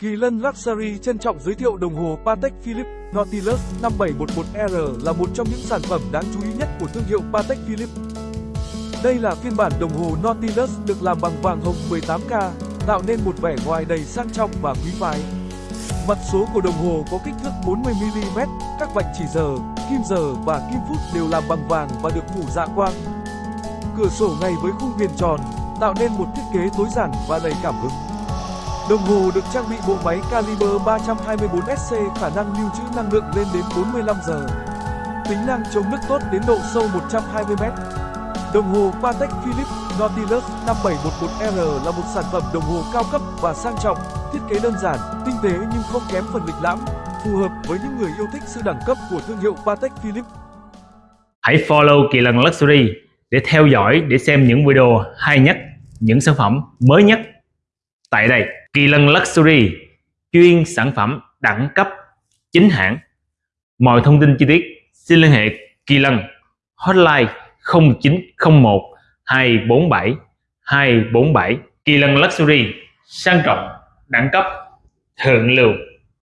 Kỳ Lân Luxury trân trọng giới thiệu đồng hồ Patek Philippe Nautilus 5711R là một trong những sản phẩm đáng chú ý nhất của thương hiệu Patek Philippe. Đây là phiên bản đồng hồ Nautilus được làm bằng vàng hồng 18K, tạo nên một vẻ ngoài đầy sang trọng và quý phái. Mặt số của đồng hồ có kích thước 40mm, các vạch chỉ giờ, kim giờ và kim phút đều làm bằng vàng và được phủ dạ quang. Cửa sổ ngay với khung viền tròn, tạo nên một thiết kế tối giản và đầy cảm hứng. Đồng hồ được trang bị bộ máy caliber 324SC khả năng lưu trữ năng lượng lên đến 45 giờ. Tính năng chống nước tốt đến độ sâu 120m. Đồng hồ Patek Philippe Nautilus 5711R là một sản phẩm đồng hồ cao cấp và sang trọng, thiết kế đơn giản, tinh tế nhưng không kém phần lịch lãm, phù hợp với những người yêu thích sự đẳng cấp của thương hiệu Patek Philippe. Hãy follow Kỳ Lân Luxury để theo dõi để xem những video hay nhất, những sản phẩm mới nhất. Tại đây, Kỳ Lân Luxury chuyên sản phẩm đẳng cấp chính hãng. Mọi thông tin chi tiết xin liên hệ Kỳ Lân hotline 0901 247 247 Kỳ Lân Luxury sang trọng đẳng cấp thượng lưu